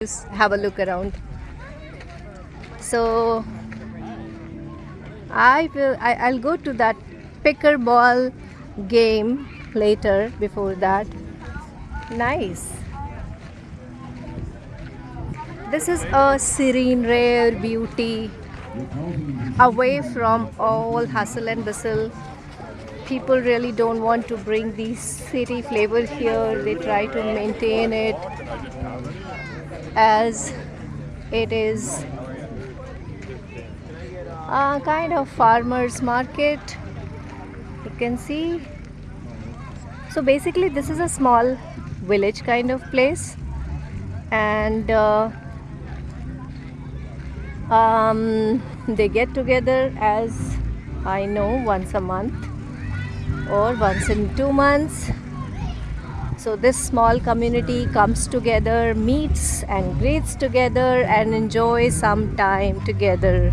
just have a look around. So I will I, I'll go to that pickleball game later before that. Nice. This is a serene rare beauty away from all hustle and bustle people really don't want to bring the city flavor here. They try to maintain it as it is a kind of farmers market. You can see. So basically this is a small village kind of place. And uh, um, they get together as I know once a month or once in two months. So this small community comes together meets and greets together and enjoys some time together.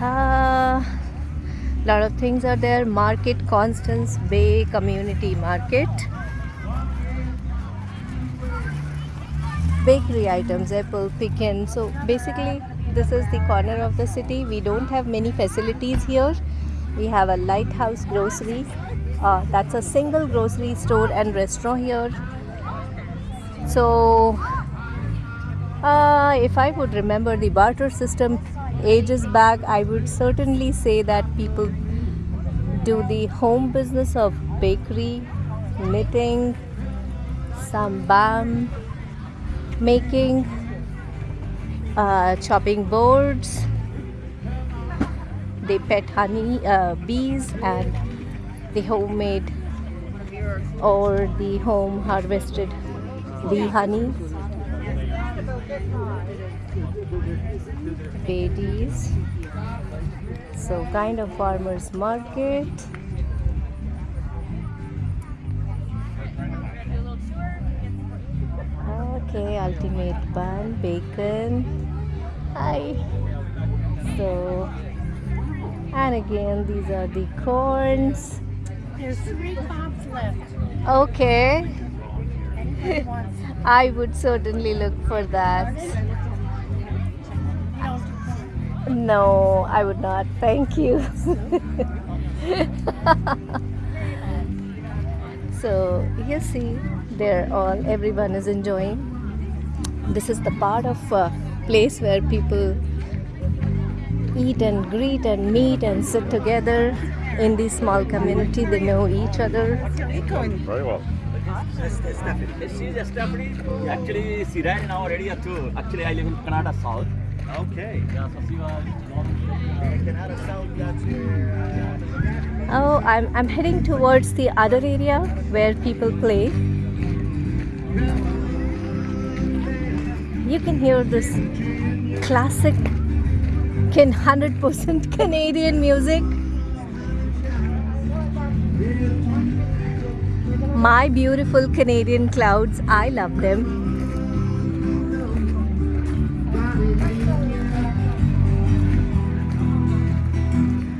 Uh, lot of things are there. Market constance bay community market bakery items apple pecan. So basically this is the corner of the city. We don't have many facilities here. We have a lighthouse grocery. Uh, that's a single grocery store and restaurant here. So uh, if I would remember the barter system ages back I would certainly say that people do the home business of bakery knitting some making uh, chopping boards. They pet honey uh, bees and the homemade or the home harvested bee honey. Ladies so kind of farmers market okay ultimate bun bacon. Hi. So and again these are the corns. There's three pops left. okay. Anybody wants some? i would certainly look for that. No i would not. Thank you. So you see they're all everyone is enjoying this is the part of uh, place where people eat and greet and meet and sit together in this small community they know each other Very well. She's Stephanie. Actually, she ran in our area too. Actually, I live in Kanata South. Okay. Yeah, so she was. Kanata South, that's where. oh I'm, I'm heading towards the other area where people play you can hear this classic can 100% Canadian music my beautiful Canadian clouds I love them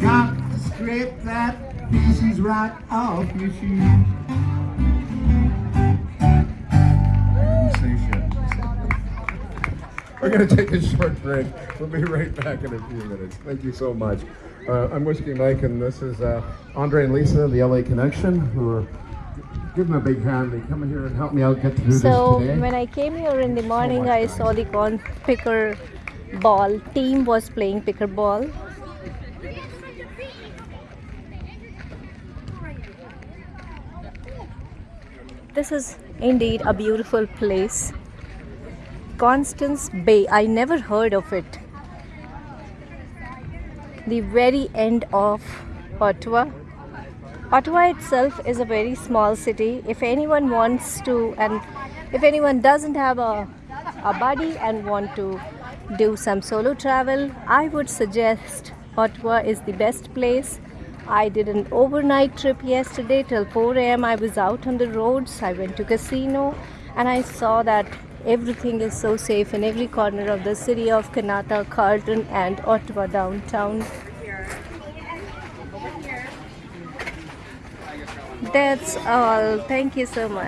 Got to scrape that feces right off your shoes. Going to take a short break. We'll be right back in a few minutes. Thank you so much. Uh, I'm Whiskey Mike, and this is uh, Andre and Lisa of the LA Connection, who are give them a big hand. They come in here and help me out get through So this today. when I came here in the morning, much I saw the corn picker ball team was playing pickleball. This is indeed a beautiful place. Constance Bay. I never heard of it. The very end of Ottawa. Ottawa itself is a very small city. If anyone wants to, and if anyone doesn't have a, a buddy and want to do some solo travel, I would suggest Ottawa is the best place. I did an overnight trip yesterday till 4 a.m. I was out on the roads. I went to casino and I saw that Everything is so safe in every corner of the city of Kanata, Carlton and Ottawa downtown. That's all. Thank you so much.